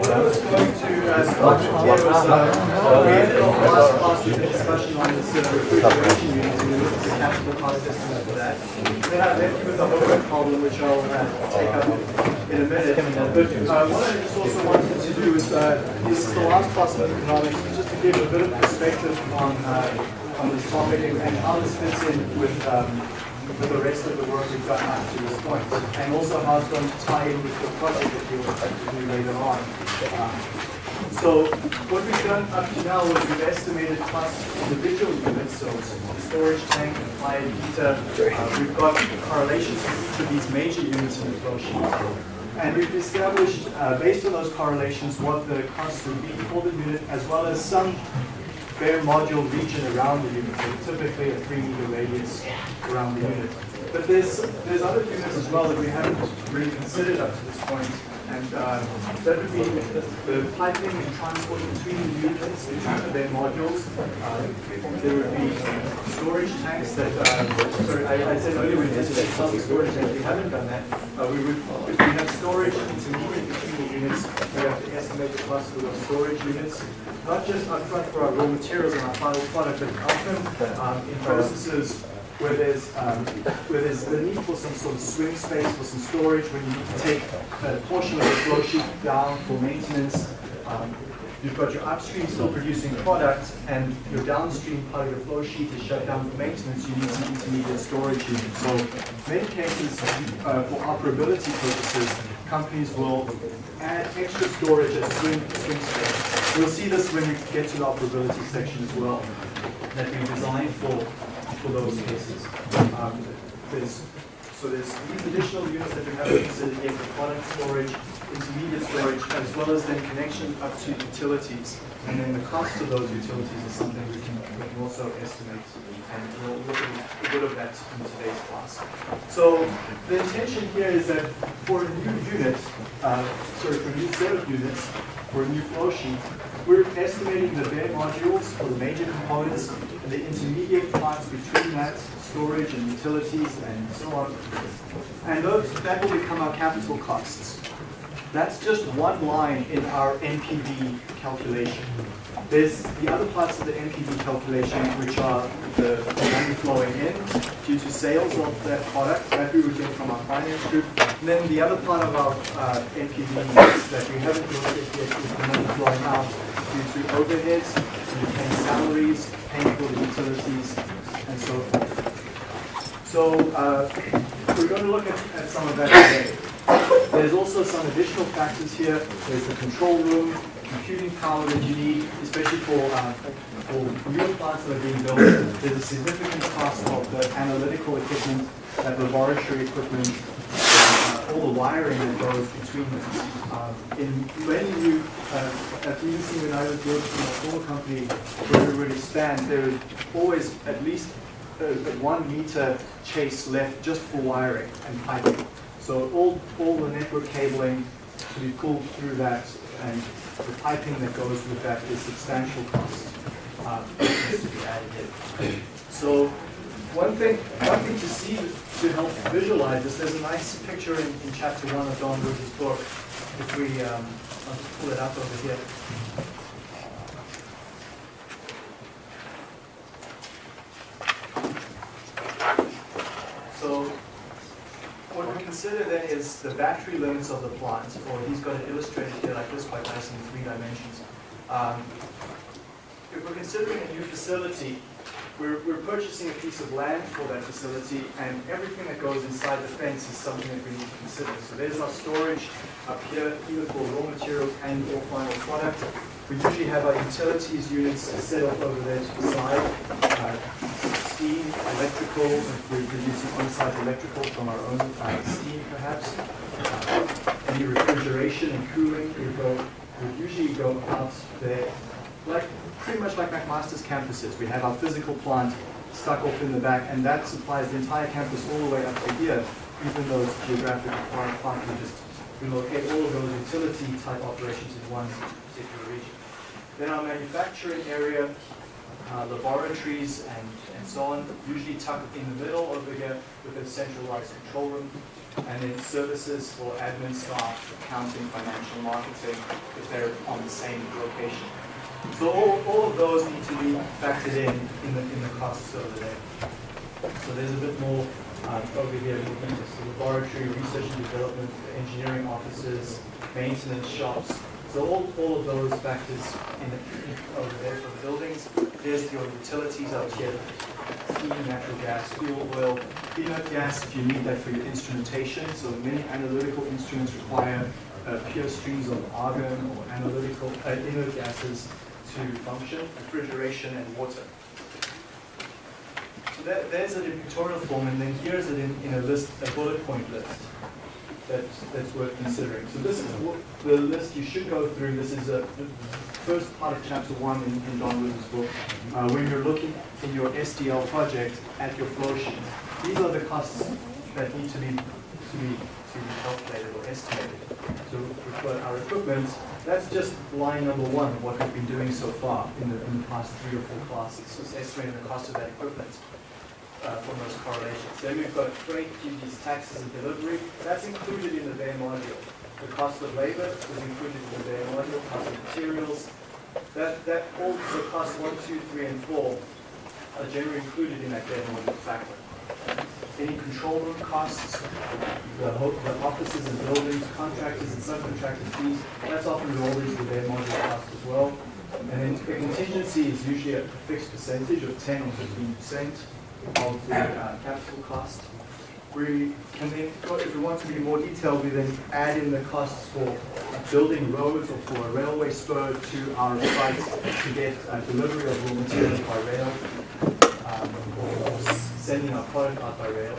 I was going to uh, start uh, we last class discussion on we at the capital cost estimate for that. Then I left you with homework problem which I'll uh, take up in a minute. Uh, what I also wanted to do is, uh, this is the last class of economics, just to give a bit of perspective on uh, on this topic and, and how this fits in with um, with the rest of the work we've done up to this point, and also how it's going to tie in with the project that you'll expect to do later on. Um, so what we've done up to now is we've estimated plus individual units, so storage tank, applied heater. Uh, we've got correlations to these major units in the flow sheet. And we've established, uh, based on those correlations, what the cost would be for the unit, as well as some bare module region around the unit, so typically a three meter radius around the unit. But there's there's other units as well that we haven't really considered up to this point, and uh, that would be the, the piping and transport between the units, between their modules. Uh, there would be storage tanks that, uh, sorry, I, I said earlier we some storage tanks, we haven't done that. Uh, we would, if we have storage intermediate between the units, we have to estimate the cost of those storage units not just upfront for our raw materials and our final product, but often um, in processes where there's um, where there's the need for some sort of swing space for some storage, when you need to take a portion of the flow sheet down for maintenance. Um, you've got your upstream still producing product, and your downstream part of your flow sheet is shut down for maintenance. You need some intermediate storage units. So, in many cases, uh, for operability purposes, companies will add extra storage as swing, swing space. We'll see this when we get to the operability section as well, that we designed for, for those cases. Um, there's, so there's these additional units that we haven't considered yet for product storage, intermediate storage, as well as then connection up to utilities. And then the cost of those utilities is something we can, we can also estimate. And we'll look at a bit of that in today's class. So the intention here is that for a new unit, uh, sorry, for a new set of units, for a new flow sheet, we're estimating the bare modules for the major components and the intermediate parts between that, storage and utilities and so on. And those, that will become our capital costs. That's just one line in our NPV calculation. There's the other parts of the NPV calculation, which are the money flowing in due to sales of that product that we would get from our finance group. And then the other part of our uh, NPV that we haven't looked at yet is the money flowing out due to overheads, paying salaries, paying for the utilities, and so forth. So uh, we're going to look at, at some of that today. There's also some additional factors here. There's the control room, computing power that you need, especially for, uh, for newer plants that are being built. There's a significant cost of the analytical equipment, that laboratory equipment, uh, all the wiring that goes between them. Uh, in when you, uh, at BBC when I was working in a former company where we would expand, there is always at least a, a one meter chase left just for wiring and piping. So all, all the network cabling to be pulled through that and the piping that goes with that is substantial cost. Um, to be added in. So one thing, one thing to see to help visualize this, there's a nice picture in, in chapter one of Don Woods' book. If we, um, I'll just pull it up over here. So what we consider then is the battery limits of the plant, or he's got it illustrated here like this quite nice in three dimensions. Um, if we're considering a new facility, we're, we're purchasing a piece of land for that facility, and everything that goes inside the fence is something that we need to consider. So there's our storage up here, either for raw materials and or final product. We usually have our utilities units set up over there to the side. Uh, steam, electrical, if we're producing on-site electrical from our own uh, steam perhaps. Uh, any refrigeration and cooling would go, would usually go out there, like pretty much like McMaster's campuses. We have our physical plant stuck off in the back, and that supplies the entire campus all the way up to here, even though it's geographically far apart. We just relocate all of those utility type operations in one particular region. Then our manufacturing area, uh, laboratories and, and so on, usually tucked in the middle over here with a centralized control room. and then services for admin staff, accounting, financial marketing, if they're on the same location. So all, all of those need to be factored in in the, in the costs over there. So there's a bit more um, over here looking at the laboratory, research and development, engineering offices, maintenance shops. So all, all of those factors in, in over there for the buildings. There's your utilities out here, heating, natural gas, fuel, oil, inert gas if you need that for your instrumentation. So many analytical instruments require uh, pure streams of argon or analytical uh, inert gases to function, refrigeration and water. So that, there's it in pictorial form, and then here's it in, in a list, a bullet point list that, that's worth considering. So this is the list you should go through. This is a, the first part of chapter one in, in Don Woods' book, uh, when you're looking in your SDL project at your flow sheet. These are the costs that need to be to be to be calculated or estimated. So we've our equipment. That's just line number one what we've been doing so far in the, in the past three or four classes. It's estimating the cost of that equipment uh, from those correlations. Then we've got freight, duties, taxes, and delivery. That's included in the bare module. The cost of labor is included in the bare module, cost of materials. That, that also costs one, two, three, and four are generally included in that bare module factor. Any control room costs, the, the offices and buildings, contractors and subcontractor fees, that's often rolled into the bare module cost as well. And then the contingency is usually a fixed percentage of 10 or 15 percent of the uh, capital cost. We can then, if we want to be more detailed, we then add in the costs for building roads or for a railway spur to our site to get uh, delivery of raw materials by rail, um, or sending our product out by rail.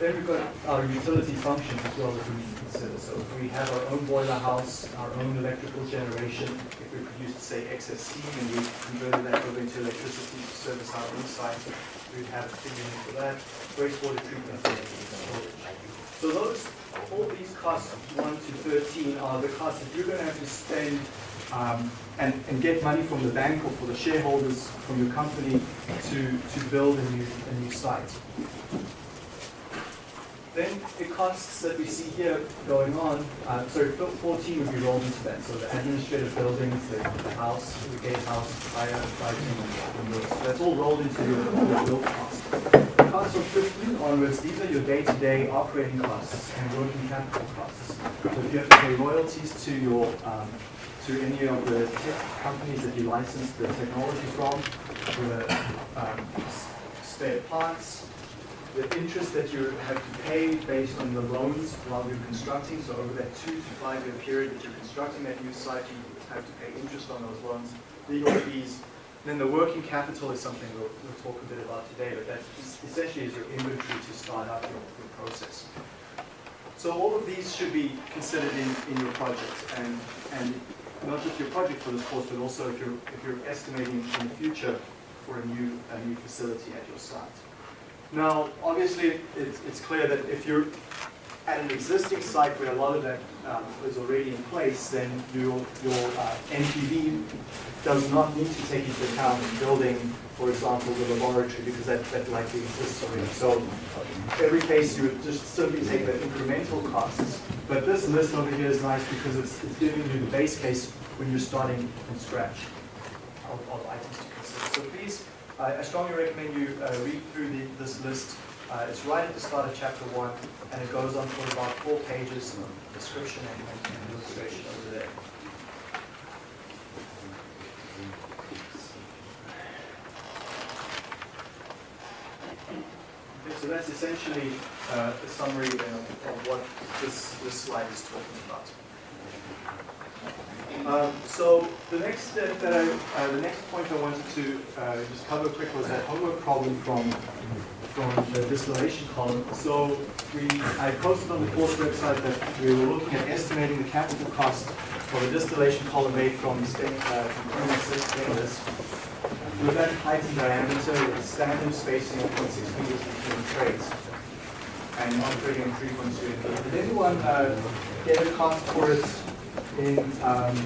Then we've got our utility functions as well that we need So if we have our own boiler house, our own electrical generation, if we produce, say, excess steam and we converted that over into electricity to service our own site, we'd have a in for that. Wastewater treatment So those, all these costs, 1 to 13, are the costs that you're going to have to spend um, and, and get money from the bank or for the shareholders from your company to, to build a new, a new site. Then the costs that we see here going on, uh, sorry, 14 would be rolled into that. So the administrative buildings, the, the house, the gatehouse, fire, lighting. So that's all rolled into your, build cost. Costs from 15 onwards, these are your day-to-day -day operating costs and working capital costs. So if you have to pay royalties to your um, to any of the companies that you license the technology from, the um, spare parts, the interest that you have to pay based on the loans while you're constructing. So over that two to five year period that you're constructing that new site, you have to pay interest on those loans, legal fees. Then the working capital is something we'll, we'll talk a bit about today, but that essentially is your inventory to start up your, your process. So all of these should be considered in, in your project, and, and not just your project for this course, but also if you're, if you're estimating in the future for a new, a new facility at your site. Now, obviously, it's, it's clear that if you're at an existing site where a lot of that um, is already in place, then your, your uh, NPV does not need to take into account building, for example, the laboratory, because that, that likely exists already. So every case, you would just simply take the incremental costs. But this list over here is nice because it's, it's giving you the base case when you're starting from scratch of, items to consider. So please I, I strongly recommend you uh, read through the, this list. Uh, it's right at the start of chapter one, and it goes on for about four pages of description and, and illustration over there. So that's essentially uh, a summary of, of what this, this slide is talking about. Um, so the next step that I, uh, the next point I wanted to uh, just cover quick was that homework problem from from the distillation column. So we, I posted on the course website that we were looking at estimating the capital cost for the distillation column made from stainless uh, stainless with that height and diameter with standard spacing of 0.6 meters between trays and operating 3.2 Did anyone uh, get a cost for it in um,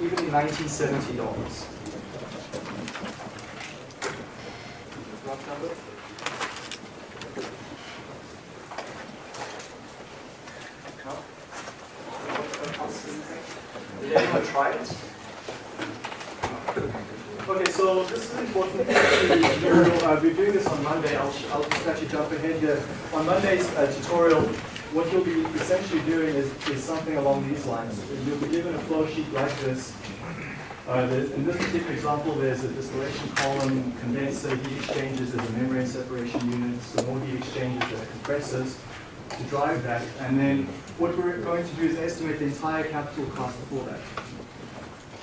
even in 1970 dollars. Did anyone try it? Okay, so this is important. We're doing this on Monday. I'll, I'll just actually jump ahead here. On Monday's uh, tutorial, what you'll be essentially doing is, is something along these lines. You'll be given a flow sheet like this. Uh, in this particular example, there's a distillation column, condenser, heat exchangers, there's a membrane separation unit, some more heat exchangers, are compressors to drive that. And then what we're going to do is estimate the entire capital cost for that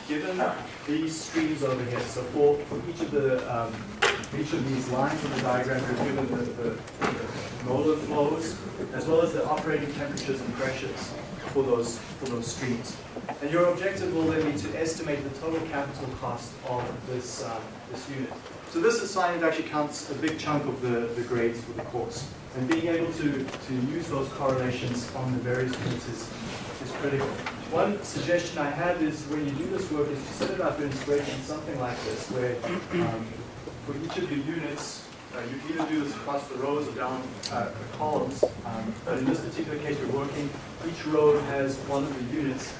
given these streams over here, so for, for each of the um, each of these lines in the diagram, you're given the, the, molar flows as well as the operating temperatures and pressures for those for those streams. And your objective will then be to estimate the total capital cost of this um, this unit. So this assignment actually counts a big chunk of the, the grades for the course. And being able to, to use those correlations on the various units is, is critical. One suggestion I have is when you do this work is to set it up in a spreadsheet, something like this, where um, for each of your units, uh, you can either do this across the rows or down uh, the columns. Um, but in this particular case, we're working, each row has one of the units,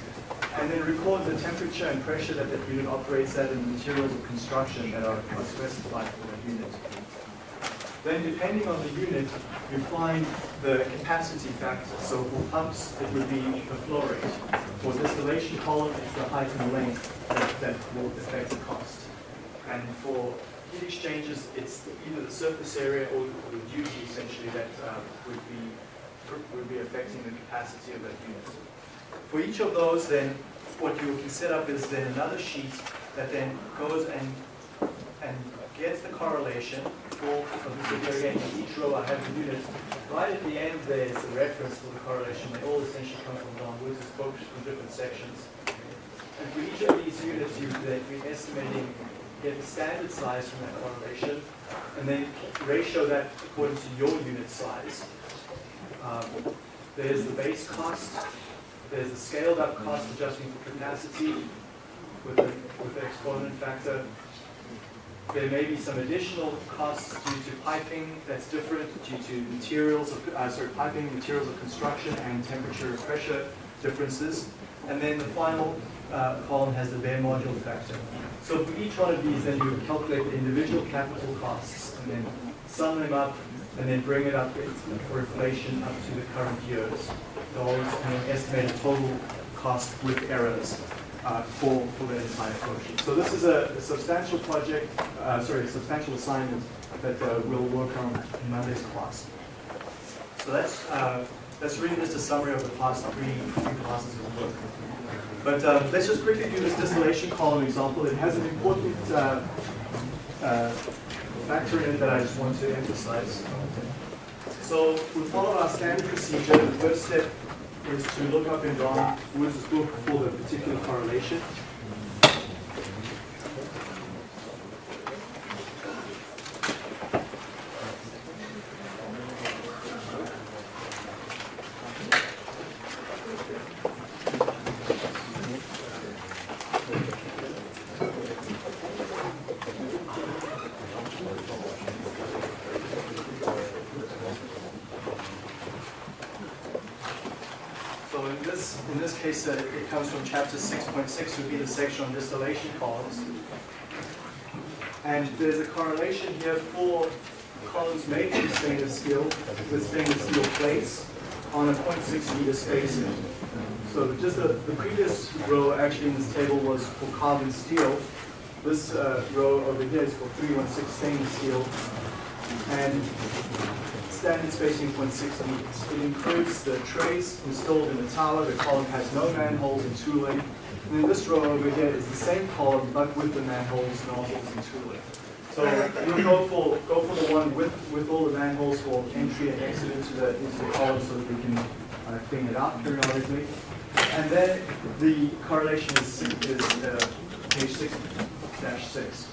and then record the temperature and pressure that that unit operates at and the materials of construction that are, are specified for that unit. Then depending on the unit, you find the capacity factor. So for pumps, it would be the flow rate. For distillation column, it's the height and length that, that will affect the cost. And for heat exchangers, it's either the surface area or the duty essentially that uh, would be would be affecting the capacity of that unit. For each of those, then what you can set up is then another sheet that then goes and and gets the correlation for, again, each row I have the units. Right at the end there is a reference for the correlation. They all essentially come from Don Woods, focused from different sections. And for each of these units, you then be estimating, get the standard size from that correlation, and then ratio that according to your unit size. Um, there's the base cost, there's the scaled up cost adjusting for capacity with the, with the exponent factor, there may be some additional costs due to piping that's different, due to materials of, uh, sorry, piping, materials of construction, and temperature and pressure differences. And then the final uh, column has the bare module factor. So for each one of these, then you calculate the individual capital costs, and then sum them up, and then bring it up for inflation up to the current year's dollars, and then estimate a total cost with errors uh, for, for the entire project. So this is a, a substantial project, uh, sorry, a substantial assignment that uh, we'll work on in Monday's class. So that's, uh, that's really just a summary of the past three, three classes of work. But uh, let's just quickly do this distillation column example. It has an important uh, factor in it that I just want to emphasize. So we follow our standard procedure. The first step is to look up in Don Woods' book for the particular correlation. case, uh, it comes from chapter 6.6, would be the section on distillation columns. And there's a correlation here for columns made from stainless steel with stainless steel plates on a 0.6 meter spacing. So just the, the previous row actually in this table was for carbon steel. This uh, row over here is for 316 stainless steel. And standard spacing 0.6 meters. It includes the trays installed in the tower. The column has no manholes and tooling. And then this row over here is the same column, but with the manholes, nozzles, and tooling. So you'll go for go for the one with with all the manholes for entry and exit into the into the column, so that we can uh, clean it out periodically. And then the correlation is is uh, page 6-6.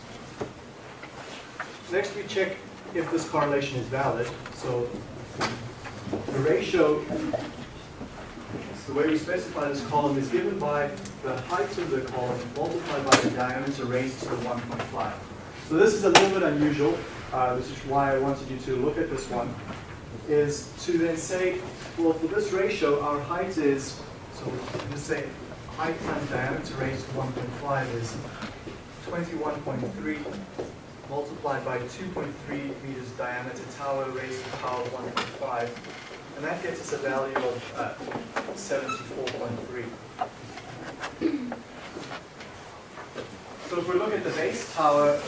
Next, we check if this correlation is valid. So the ratio, the way we specify this column is given by the height of the column multiplied by the diameter raised to the 1.5. So this is a little bit unusual. Uh, this is why I wanted you to look at this one, is to then say, well, for this ratio, our height is, so let's say height times diameter raised to 1.5 is 21.3 multiplied by 2.3 meters diameter tower raised to the power of 1.5. And that gets us a value of uh, 74.3. So if we look at the base tower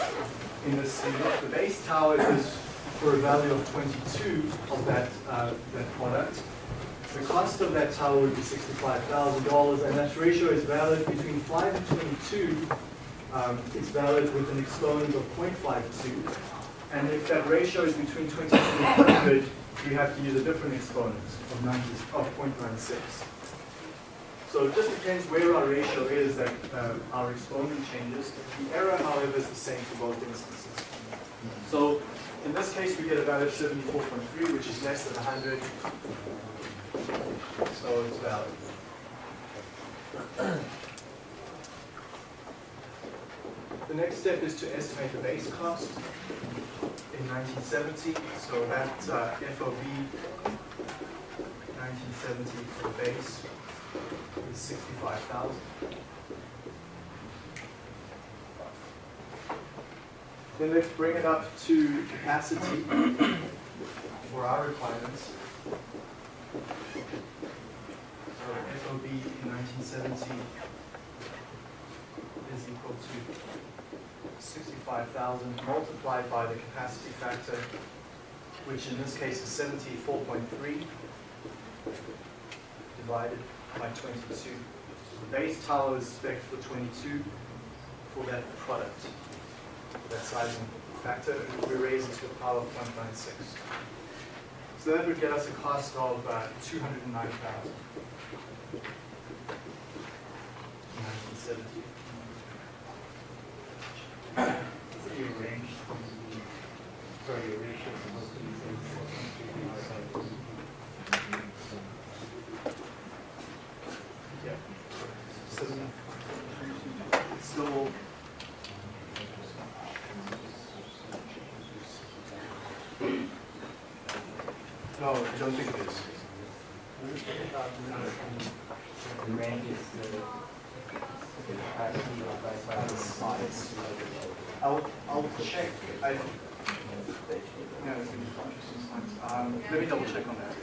in this, the base tower is for a value of 22 of that, uh, that product. The cost of that tower would be $65,000, and that ratio is valid between 5 and 22. Um, it's valid with an exponent of 0.52. And if that ratio is between 22 and 100, we have to use a different exponent of, 90, of 0.96. So it just depends where our ratio is that uh, our exponent changes. The error, however, is the same for both instances. So in this case, we get a value of 74.3, which is less than 100. So it's valid. The next step is to estimate the base cost in 1970. So that uh, FOB 1970 for base is 65,000. Then let's bring it up to capacity for our requirements. So FOB in 1970 is equal to 65,000 multiplied by the capacity factor, which in this case is 74.3 divided by 22. So the base tower is spec for 22 for that product, that sizing factor. We raise it to the power of 1.96. So that would get us a cost of uh, 209,000. 1970. Your range, sorry, your ratio is supposed to be Yeah. So it's still. No, I don't think it is. The range is the the capacity of by by the size. I'll, I'll check. I, no, it's in the um, let me double check on that.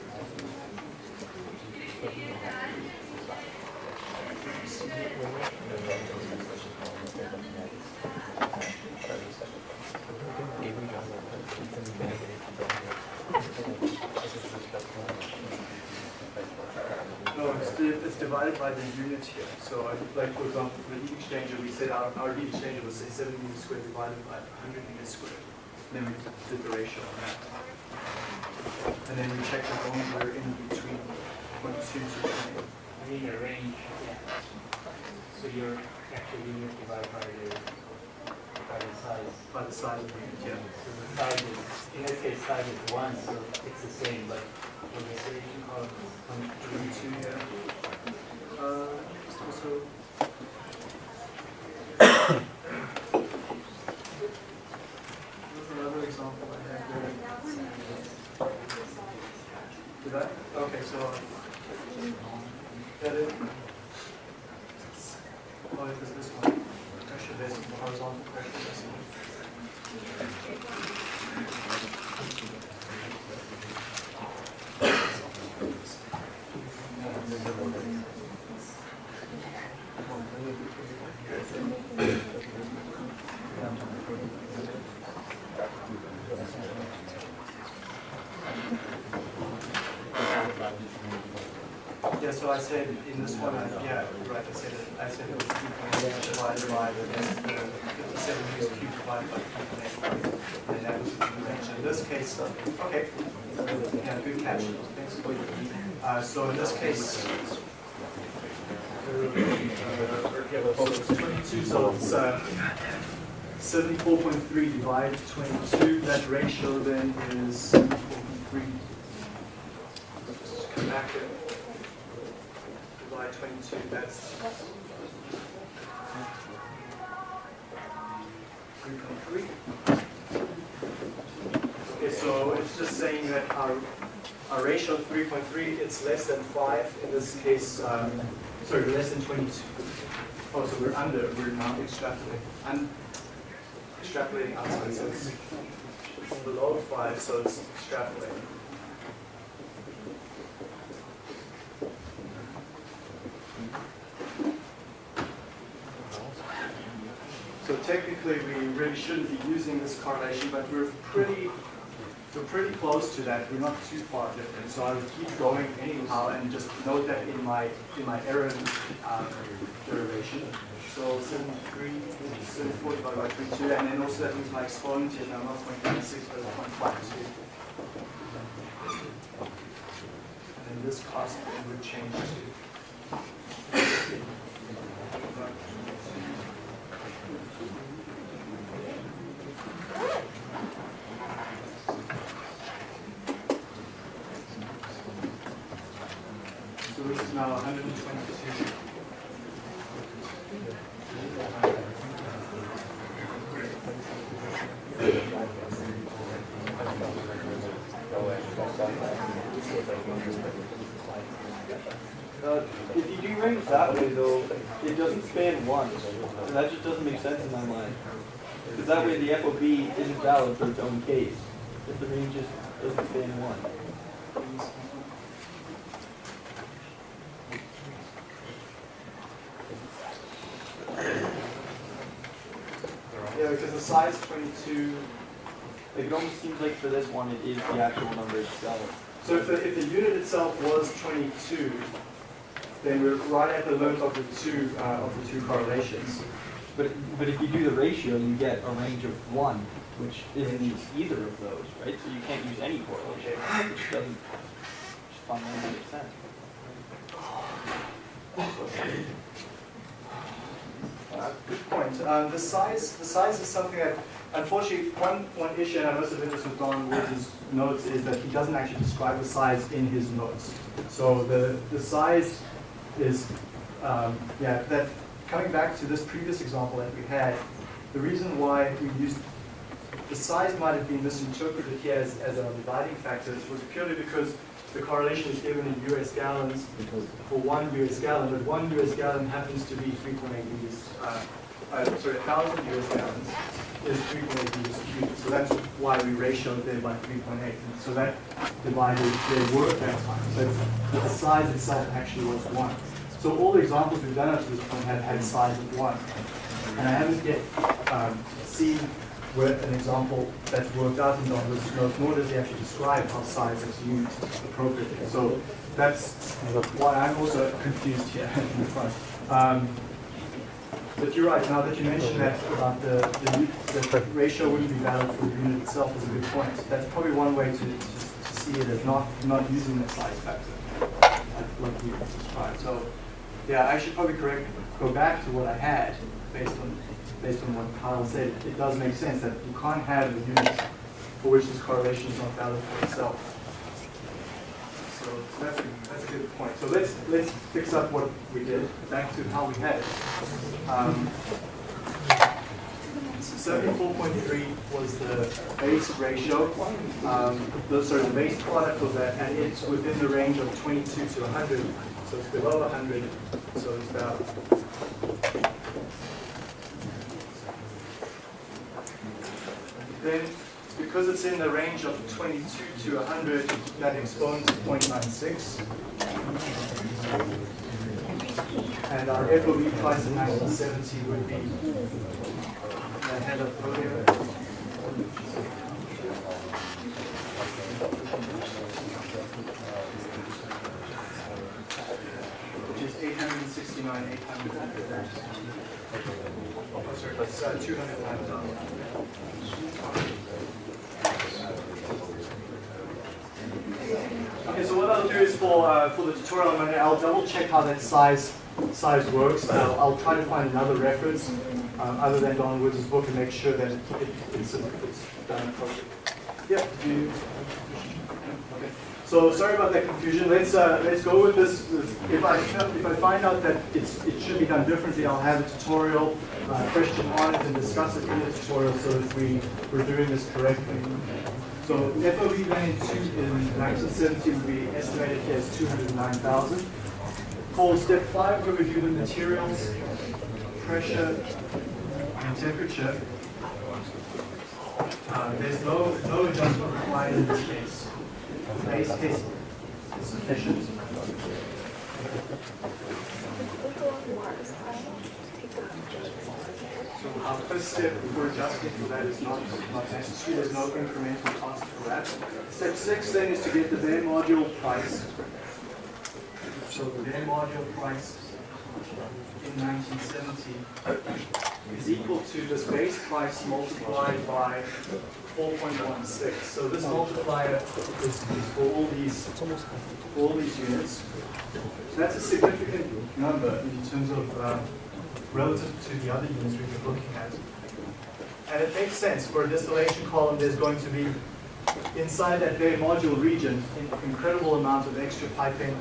No, it's, it's divided by the unit here. So I, like, for example, for the heat exchanger, we said our, our heat exchanger was say seven meters squared divided by hundred meters squared. And then we did the ratio on that. And then we checked as long as we're in between point two to twenty. I mean, your range, so your actual unit divided by the, by the size. by the size of the unit, yeah. So the size is, in this case, size is one, so it's the same, but what the called from Twenty-two, yeah. Uh, just also. What's another example I had there? Did I? Okay, so. That it? It is this one. Pressure horizontal pressure. Yeah, so I said in this one, I- yeah, right, I said it, I said it was divided by the, the fifty-seven meters cubed divided by eight. And that was the convention. In this case, okay, yeah, good catch. Thanks. Uh, so in this case, so it's twenty-two, so it's, uh, seventy-four point three divided twenty-two, that ratio then is seventy-four point three. Just come back here divide 22, that's it's less than 5 in this case, um, sorry, less than 22. Oh, so we're under, we're not extrapolating, and extrapolating outside, so it's below 5, so it's extrapolating. So technically, we really shouldn't be using this correlation, but we're pretty, we're pretty close to that. We're not too far different. So I would keep going anyhow, and just note that in my in my error um, derivation. So 73, 74 divided by 22, and then also that means my exponent is now not 0.96, but 0.52. And then this cost would change to So this is now 122. Uh, if you derange that way though, it doesn't span one. And that just doesn't make sense in my mind. Because that way the FOB isn't valid for its own case. If the range just doesn't span one. Yeah, because the size 22. Like it almost seems like for this one it is the actual number itself. So if the, if the unit itself was 22, then we're right at the limit of the two uh, of the two correlations. But but if you do the ratio, you get a range of one, which isn't either of those, right? So you can't use any correlation, which doesn't just fundamentally make sense. Uh, Good point. Um, The size, the size is something that, unfortunately, one, one issue, and I must with Don Woods' notes, is that he doesn't actually describe the size in his notes. So the, the size is, um, yeah, that, coming back to this previous example that we had, the reason why we used, the size might have been misinterpreted here as, as our dividing It was purely because the correlation is given in US gallons for one US gallon, but one US gallon happens to be 3.8 liters, uh, uh, sorry, 1,000 US gallons is 3.8 liters cubic. So that's why we ratioed there by 3.8. And so that divided their work that time. So the size itself actually was one. So all the examples we've done up to this point have had size of one. And I haven't yet um, seen where an example that's worked out in Don's notes, nor does he actually describe how size is used appropriately. So that's why I'm also confused here. Um, but you're right, now that you mentioned that about the, the, the ratio wouldn't be valid for the unit itself is a good point. That's probably one way to, to, see it as not, not using the size factor, like like we described. So, yeah, I should probably correct, go back to what I had based on, based on what Kyle said. It does make sense that you can't have a unit for which this correlation is not valid for itself. So so that's a, that's a good point. So let's, let's fix up what we did, back to how we had it. Um, Seventy-four point three was the base ratio. Um, the, sorry, the base product was that, and it's within the range of twenty-two to hundred, so it's below hundred, so it's about. Then, because it's in the range of twenty-two to hundred, that exponent is 0.96. And our FOB price in 1970 would be ahead of earlier. Which is 869, 800. Oh, that's uh, 200 Okay, so what I'll do is for, uh, for the tutorial, I'm gonna- I'll double check how that size, size works. I'll, I'll try to find another reference, um, other than Don Woods' book and make sure that it, it's, it's done appropriately. Yep. Okay. So sorry about that confusion. Let's, uh, let's go with this. If I, if I find out that it's, it should be done differently, I'll have a tutorial, uh, question on it and discuss it in the tutorial so that we, we're doing this correctly. So FOB van in two, in nineteen seventy would be estimated as two hundred and nine thousand. For step five, we review the materials, pressure, and temperature. Uh, there's no, no adjustment required in this case. The base case is sufficient. So our first step for adjusting for that is not, not necessary, there's no incremental cost for that. Step six then is to get the van module price. So the van module price in nineteen seventy is equal to this base price multiplied by four point one six. So this multiplier is, is for all these, for all these units. So that's a significant number in terms of, uh, relative to the other units we've been looking at. And it makes sense, for a distillation column, there's going to be, inside that bare module region, an incredible amount of extra piping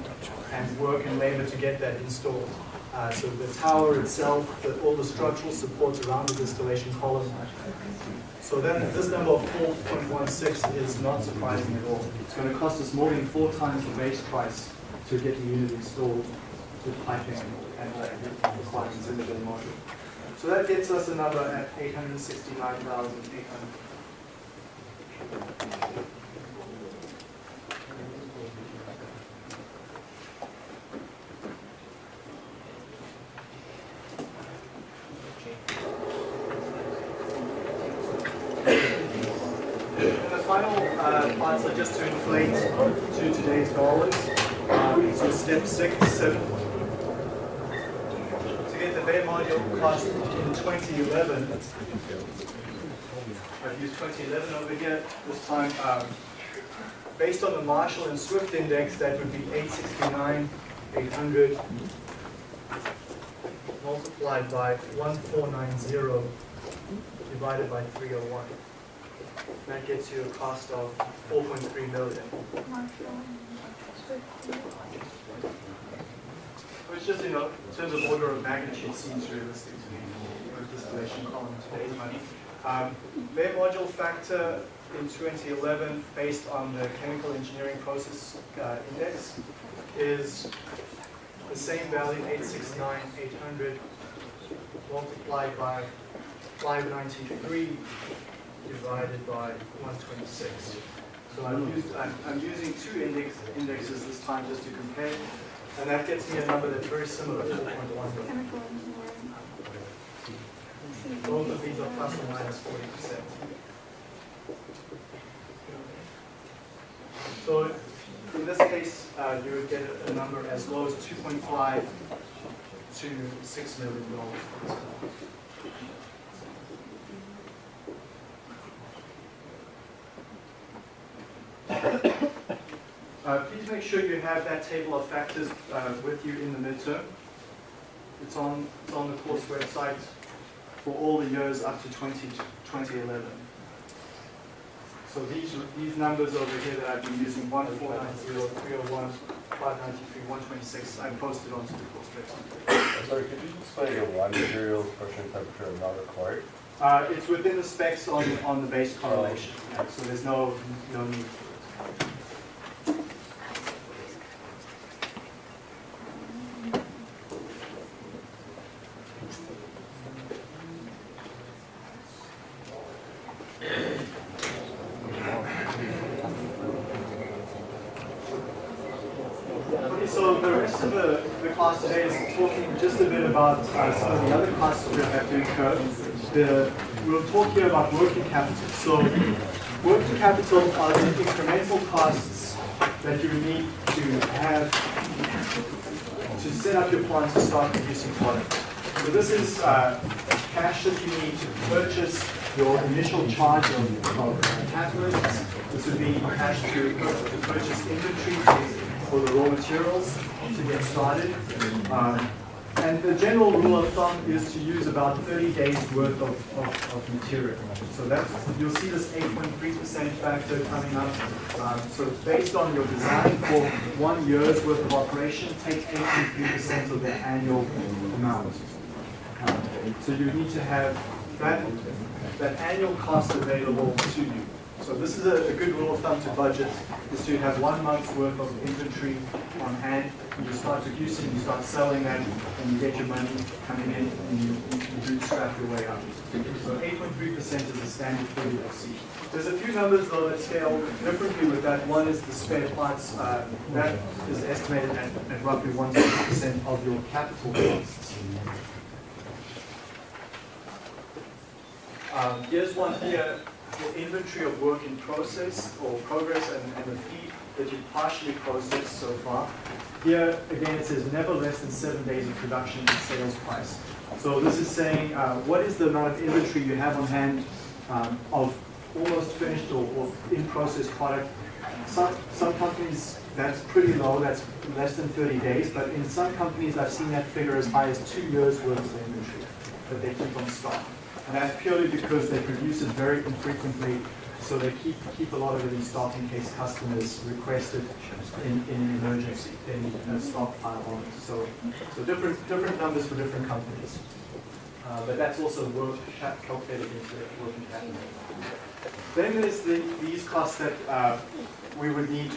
and work and labor to get that installed. Uh, so the tower itself, the, all the structural supports around the distillation column. So then this number of 4.16 is not surprising at all. It's going to cost us more than four times the base price to get the unit installed with piping and uh, requirements in the bare module. So that gets us a number at 869,800. And the final uh, parts are just to inflate to today's dollars. Uh, so step six, seven. To cost in 2011, I've used 2011 over here this time. Um, based on the Marshall and Swift index, that would be 869, 800 multiplied by 1490 divided by 301. That gets you a cost of 4.3 million. Which just, you know, in terms of order of magnitude seems realistic to me with distillation column today's money. Um, bare module factor in 2011, based on the chemical engineering process uh, index, is the same value, 869, 800, multiplied by 593 divided by 126. So I'm, used, I'm, I'm using two index, indexes this time just to compare, and that gets me a number that's very similar to 4.1 million. Both of these are plus or minus 40%. So in this case, uh, you would get a, a number as low as 2.5 to 6 million dollars for this column. Uh, please make sure you have that table of factors uh, with you in the midterm. It's on, it's on the course website for all the years up to 20, 2011. So these, these numbers over here that I've been using, 1490, 301, 593, 126, I posted onto the course website. Sorry, could you explain again why materials, pressure, and temperature are not required? Uh, it's within the specs on, on the base correlation, yeah, so there's no, no need for it. So the rest of the, the class today is talking just a bit about uh, some of the other costs we have to incur. The, we'll talk here about working capital. So working capital are the incremental costs that you need to have to set up your plant to start producing product. So this is uh, cash that you need to purchase your initial charge of, of catalysts. This would be cash to, to purchase inventory for the raw materials to get started. Um, and the general rule of thumb is to use about 30 days worth of, of, of material. So that's, you'll see this 8.3% factor coming up. Um, so based on your design for one year's worth of operation, take 8.3% of the annual amount. Um, so you need to have that, that annual cost available to you. So this is a, a good rule of thumb to budget, is to have one month's worth of inventory on hand. And you start producing, you start selling that, and you get your money coming in, and you, you bootstrap your way up. So 8.3% is the standard for UFC. There's a few numbers though that scale differently with that. One is the spare parts, uh, that is estimated at, at roughly 1% of your capital costs. Um, here's one here, your inventory of work in process or progress and, and the feed that you've partially processed so far. Here, again, it says never less than seven days of production and sales price. So this is saying, uh, what is the amount of inventory you have on hand um, of almost finished or, or in-process product? Some, some companies, that's pretty low, that's less than 30 days, but in some companies, I've seen that figure as high as two years worth of inventory that they keep on stock. And that's purely because they produce it very infrequently, so they keep, keep a lot of it in stock in case customers request it in, in an emergency, need a stockpile on it. So, so different, different numbers for different companies. Uh, but that's also work calculated into working capital. Then there's the, these costs that uh, we would need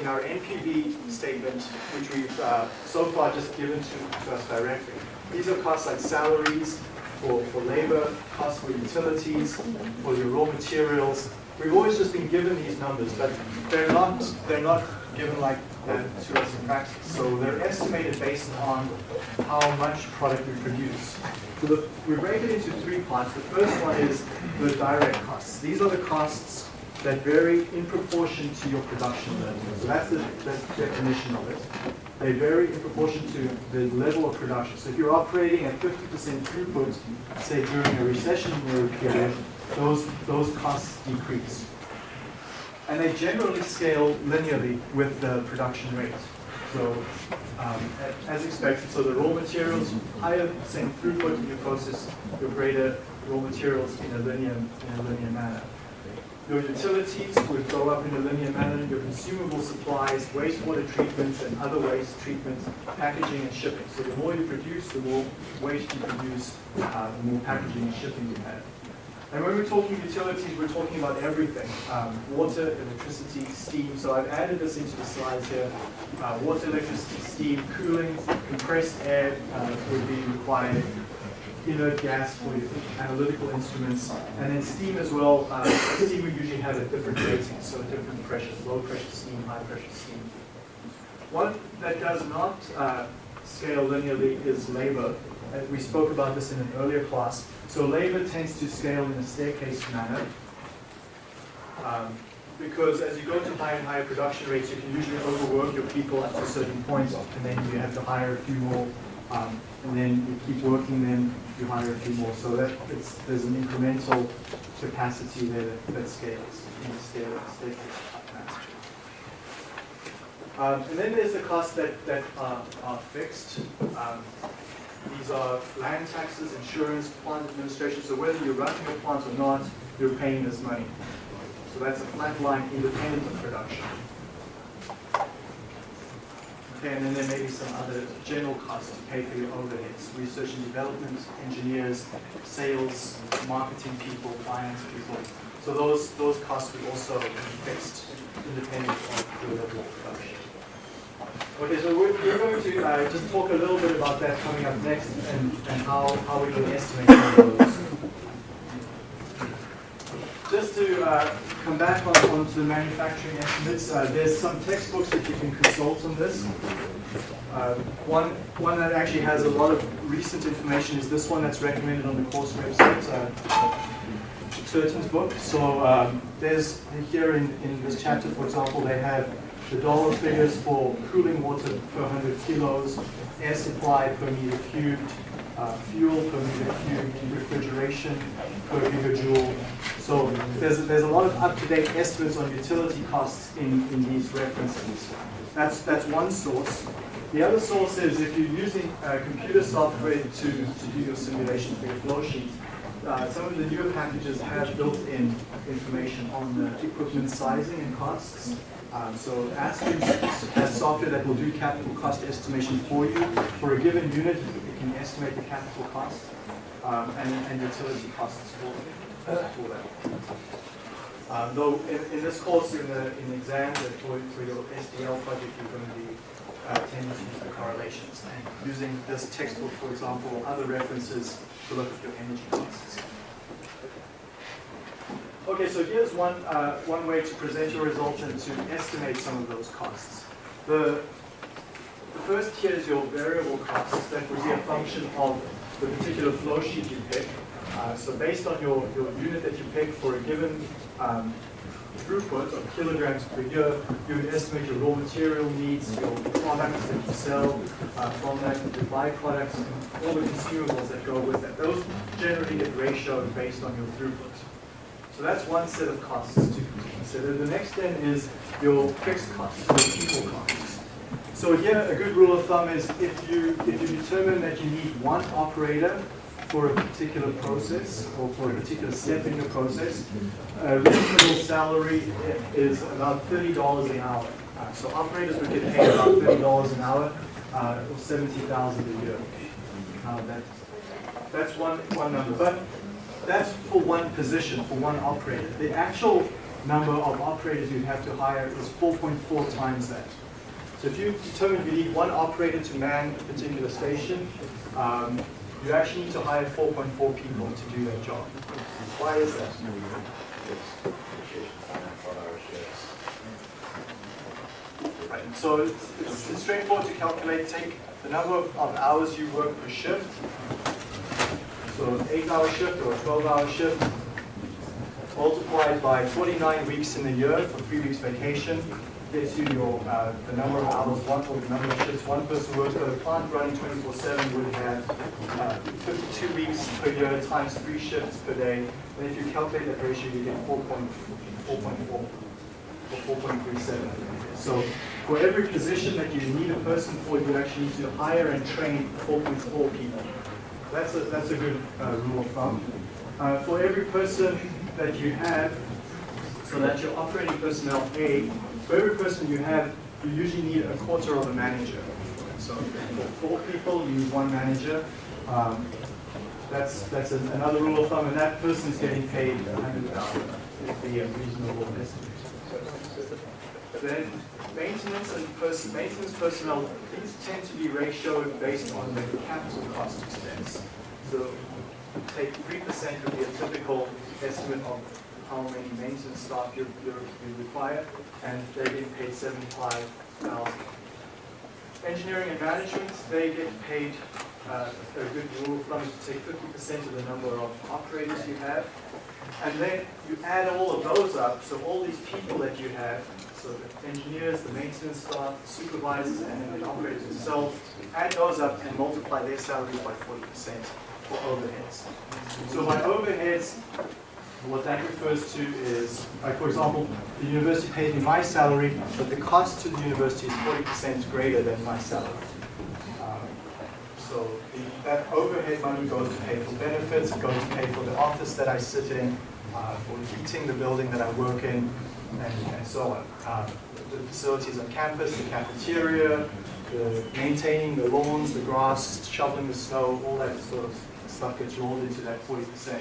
in our NPV statement, which we've uh, so far just given to, to us directly. These are costs like salaries, for, for labor, costs for utilities, for your raw materials. We've always just been given these numbers, but they're not, they're not given like that to us in practice. So they're estimated based on how much product we produce. So the, we break it into three parts. The first one is the direct costs. These are the costs that vary in proportion to your production level. So that's the, the definition of it. They vary in proportion to the level of production. So if you're operating at 50% throughput, say during a recessionary period, those, those costs decrease. And they generally scale linearly with the production rate. So um, as expected, so the raw materials, higher same throughput in your process, your greater raw materials in a linear, in a linear manner. Your utilities would go up in a linear manner, your consumable supplies, wastewater treatments and other waste treatments, packaging and shipping. So the more you produce, the more waste you produce, uh, the more packaging and shipping you have. And when we're talking utilities, we're talking about everything. Um, water, electricity, steam. So I've added this into the slides here. Uh, water, electricity, steam, cooling, compressed air uh, would be required inert gas for analytical instruments, and then steam as well. Uh, steam we usually have at different ratings, so different pressures, low pressure steam, high pressure steam. One that does not uh, scale linearly is labor. Uh, we spoke about this in an earlier class. So labor tends to scale in a staircase manner. Um, because as you go to higher and higher production rates, you can usually overwork your people at a certain point, and then you have to hire a few more um, and then you keep working, them, you hire a few more. So that it's, there's an incremental capacity there that, that scales in capacity. Um, and then there's the costs that, that are, are fixed. Um, these are land taxes, insurance, plant administration. So whether you're running your plant or not, you're paying this money. So that's a flat line independent of production. Okay, and then there may be some other general costs to pay for your overheads, research and development, engineers, sales, marketing people, finance people. So those, those costs would also be fixed independent of the level of production. Okay, so we're, we're going to uh, just talk a little bit about that coming up next and, and how, how we can estimate those. Just to uh, come back on, onto the manufacturing estimates, uh, there's some textbooks that you can consult on this. Uh, one, one that actually has a lot of recent information is this one that's recommended on the course website, uh, Turton's book. So um, there's here in, in this chapter, for example, they have the dollar figures for cooling water per 100 kilos, air supply per meter cubed, uh, fuel per meter cubed, refrigeration per gigajoule. So there's, there's a lot of up-to-date estimates on utility costs in, in these references. That's, that's one source. The other source is if you're using uh, computer software to, to do your simulation for your flow sheet, uh, some of the newer packages have built-in information on the equipment sizing and costs. Um, so Aspen has software that will do capital cost estimation for you. For a given unit, it can estimate the capital cost um, and, and utility costs for, for that. Um, though in, in this course, in the, in the exam, that for, for your SDL project, you're going to be uh, tending to use the correlations and using this textbook, for example, or other references to look at your energy costs. Okay, so here's one, uh, one way to present your results and to estimate some of those costs. The, the first here is your variable costs. That would be a function of the particular flow sheet you pick. Uh, so based on your, your unit that you pick for a given um, throughput of kilograms per year, you would estimate your raw material needs, your products that you sell uh, from that, the byproducts, and all the consumables that go with that. Those generally get ratioed based on your throughput. So that's one set of costs to consider. The next then is your fixed costs, your people costs. So here, a good rule of thumb is if you, if you determine that you need one operator for a particular process or for a particular step in your process, a reasonable salary is about thirty dollars an hour. Uh, So operators would get paid about thirty dollars an hour, uh, or seventy thousand a year. Uh, that, that's one, one number, but that's for one position, for one operator. The actual number of operators you'd have to hire is four point four times that. So if you determine you need one operator to man a particular station, um, you actually need to hire 4.4 people to do that job. Why is that? Right, so it's, it's it's straightforward to calculate, take the number of hours you work per shift, so an eight-hour shift or a 12-hour shift, multiplied by 49 weeks in the year for three weeks vacation, gets you your, uh, the number of hours, one, or the number of shifts one person works, but a plant running 24/7 would have uh, 52 weeks per year times three shifts per day. And if you calculate that ratio, you get 4.4, or 4.37. So for every position that you need a person for, you actually need to hire and train 4.4 people. That's a, that's a good uh, rule of thumb. Uh, for every person that you have, so that's your operating personnel A, for every person you have, you usually need a quarter of a manager. So for four people, you need one manager. Um, that's that's an, another rule of thumb, and that person is getting paid a hundred thousand. Is the uh, reasonable estimate. Then maintenance and pers- maintenance personnel, these tend to be ratioed based on the capital cost expense. So take three percent would be a typical estimate of how many maintenance staff you, you you require, and they're getting paid seventy-five thousand. Engineering and management, they get paid, uh, a good rule of thumb is to take fifty percent of the number of operators you have. And then you add all of those up, so all these people that you have, so the engineers, the maintenance staff, supervisors, and then the operators themselves, add those up and multiply their salaries by forty percent for overheads. So by overheads, and what that refers to is, like for example, the university paid me my salary, but the cost to the university is 40% greater than my salary. Um, so the, that overhead money goes to pay for benefits, goes to pay for the office that I sit in, uh, for heating the building that I work in, and, and so on. Um, the facilities on campus, the cafeteria, the maintaining the lawns, the grass, shoveling the snow, all that sort of stuff gets rolled into that 40%.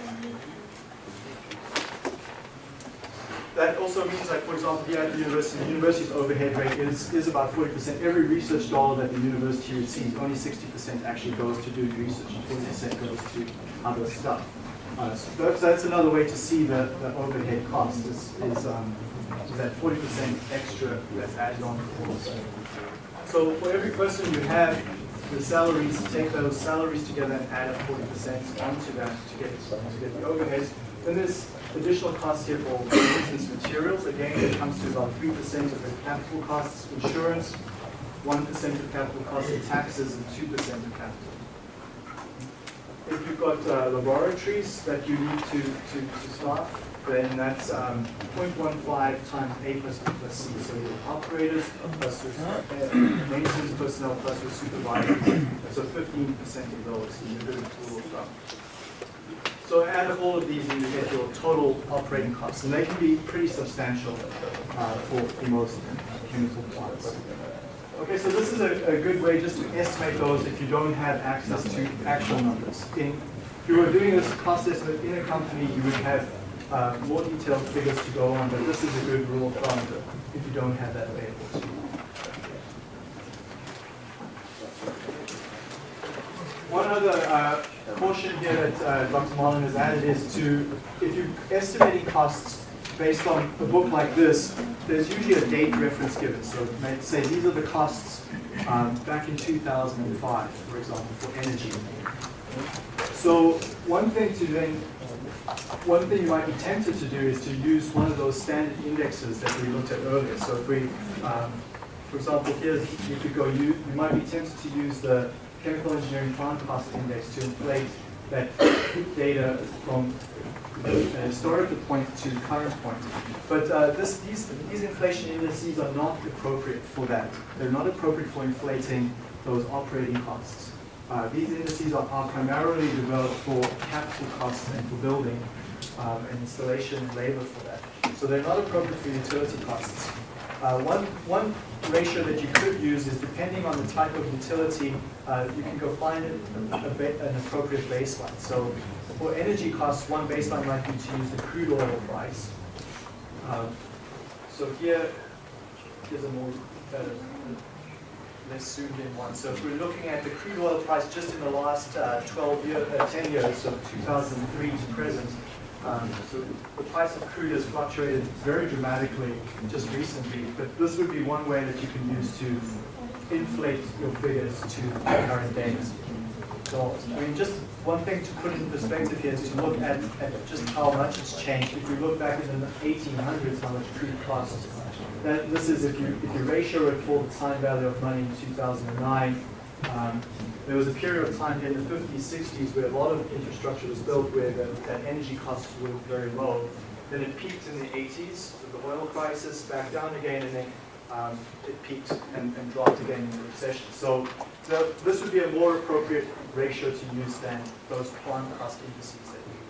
That also means like, for example, here at the university, the university's overhead rate is, is about forty percent. Every research dollar that the university receives, only sixty percent actually goes to do research, and forty percent goes to other stuff. Uh, so that's, another way to see the, the overhead cost is, is, um, that forty percent extra that's added on. to this. So for every person you have, the salaries, take those salaries together and add up forty percent onto that to get, to get the overheads. Then there's additional costs here for maintenance materials. Again, it comes to about three percent of the capital costs, insurance, one percent of capital costs, and taxes, and two percent of capital. If you've got uh, laboratories that you need to, to, to staff, then that's um, 0.15 times A plus B plus C. So your operators plus your uh, maintenance personnel plus your supervisors. So 15% of those in good rule of thumb. So add up all of these and you get your total operating costs. And they can be pretty substantial uh, for, for most chemical plants. Okay, so this is a, a good way just to estimate those if you don't have access to actual numbers. In, if you were doing this cost estimate in a company, you would have uh, more detailed figures to go on, but this is a good rule of thumb if you don't have that available to you. One other uh, caution here that uh, Dr. Marlin has added is to, if you're estimating costs based on a book like this, there's usually a date reference given. So say these are the costs um, back in 2005, for example, for energy. So one thing to then, one thing you might be tempted to do is to use one of those standard indexes that we looked at earlier. So if we, um, for example, here if you could go, you, you might be tempted to use the chemical engineering plant cost index to inflate that data from a historical point to current point. But uh, this, these, these inflation indices are not appropriate for that. They're not appropriate for inflating those operating costs. Uh, these indices are, are, primarily developed for capital costs and for building um, and installation and labor for that. So they're not appropriate for utility costs. Uh, one, one ratio that you could use is depending on the type of utility, uh, you can go find a, a, an appropriate baseline. So for energy costs, one baseline might be to use the crude oil price. Um, so here is a more better, less zoomed in one. So if we're looking at the crude oil price just in the last uh, 12 years, uh, 10 years, so 2003 to present, um, so the price of crude has fluctuated very dramatically just recently, but this would be one way that you can use to inflate your figures to current days. So, I mean, just one thing to put in perspective here is to look at, at just how much it's changed. If we look back in the 1800s, how much crude cost, that this is if you if you ratio it for the time value of money in 2009. Um, there was a period of time in the 50s, 60s where a lot of infrastructure was built where the, energy costs were very low. Then it peaked in the 80s with the oil crisis, back down again, and then um, it peaked and, and, dropped again in the recession. So, so, this would be a more appropriate ratio to use than those plant cost indices that we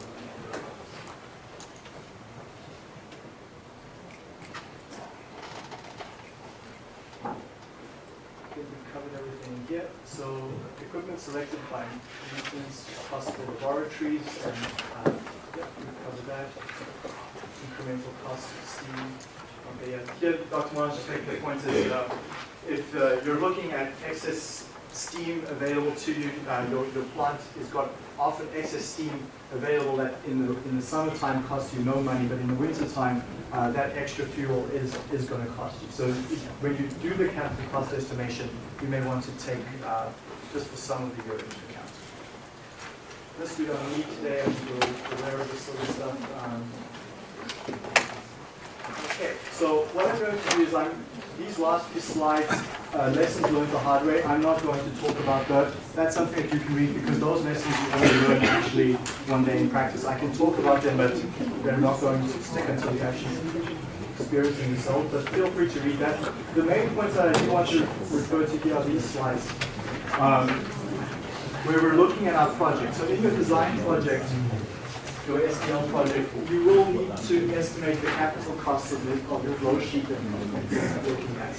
We've covered everything here. So equipment selected by maintenance, possible laboratories, and uh, yeah, we've covered that. Incremental cost of steam. Here, Dr. Marsh just making the point is uh, if uh, you're looking at excess steam available to you, uh, your, your plant has got often excess steam available that in the, in the summertime costs you no money, but in the wintertime, uh, that extra fuel is, is going to cost you. So if, when you do the capital cost estimation, you may want to take uh, just for some of the year into account. This we don't need today, you're aware of this sort of stuff. Um, Okay, so what I'm going to do is I'm, these last few slides, uh, lessons learned the hard way, I'm not going to talk about that. That's something that you can read because those lessons you only learn actually one day in practice. I can talk about them, but they're not going to stick until you actually experience them yourself, but feel free to read that. The main points that I do want to refer to here are these slides. Um, where we're looking at our project. So in your design project, your SDL project, you will need to estimate the capital cost of, the, of your flow sheet that you're looking at.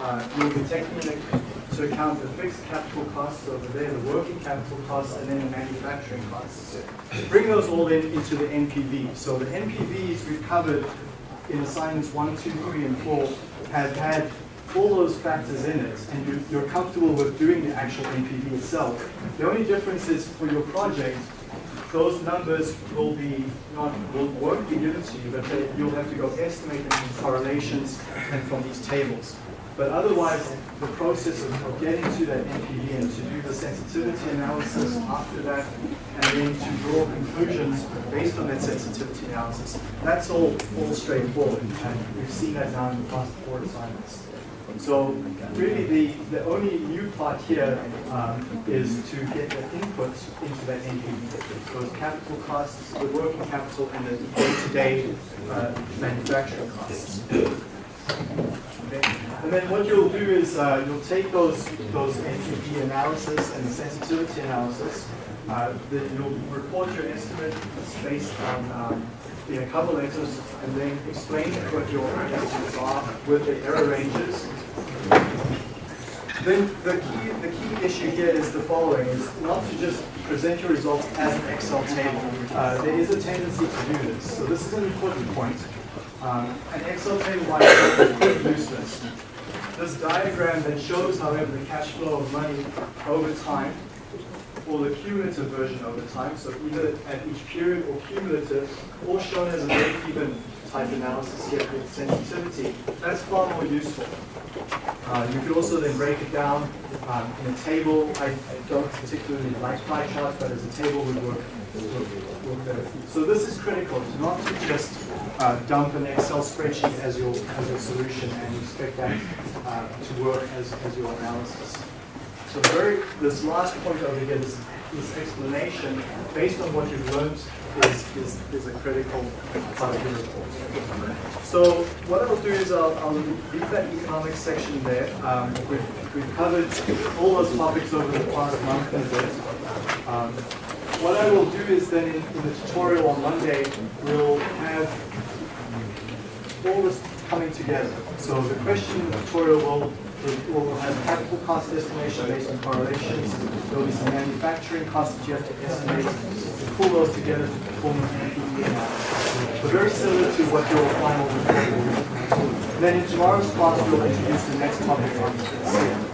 Uh, you'll be taking into account the fixed capital costs over there, the working capital costs, and then the manufacturing costs. Bring those all in into the NPV. So the NPVs we've covered in assignments 1, 2, 3, and 4 have had all those factors in it, and you, you're comfortable with doing the actual NPV itself. The only difference is for your project, those numbers will be not will, won't be given to you, but they, you'll have to go estimate them from correlations and from these tables. But otherwise, the process of, of getting to that NPV and to do the sensitivity analysis after that, and then to draw conclusions based on that sensitivity analysis, that's all, all straightforward. And we've seen that now in the past four assignments. So really the, the only new part here um, is to get the inputs into that NPV. Those capital costs, the working capital, and the day-to-day uh, manufacturing costs. And then what you'll do is uh, you'll take those those NPV analysis and sensitivity analysis. Uh, the, you'll report your estimate based on um, a couple letters, and then explain what your estimates are with the error ranges Then the key, the key issue here is the following, is not to just present your results as an Excel table. Uh, there is a tendency to do this, so this is an important point. Um, an Excel table by itself is pretty useless. This diagram that shows, however, the cash flow of money over time, or the cumulative version over time, so either at each period or cumulative, or shown as a break-even type analysis here with sensitivity, that's far more useful. Uh, you could also then break it down um, in a table. I, I don't particularly like pie charts, but as a table would work, work, better. So this is critical, not to just uh, dump an Excel spreadsheet as your, as your solution and expect that uh, to work as, as your analysis. So very, this last point over here, this, this explanation, based on what you've learned, is, is, is a critical part of your report. So what I'll do is I'll, I'll leave that economics section there. Um, we've, we've covered all those topics over the past month and a bit. Um, what I will do is then in, in the tutorial on Monday, we'll have all this coming together. So the question in the tutorial will, will have capital cost estimation based on correlations. There will be some manufacturing costs that you have to estimate. You pull those together to perform an NPV analysis. So very similar to what your final report will be. Then in tomorrow's class, we'll introduce the next topic on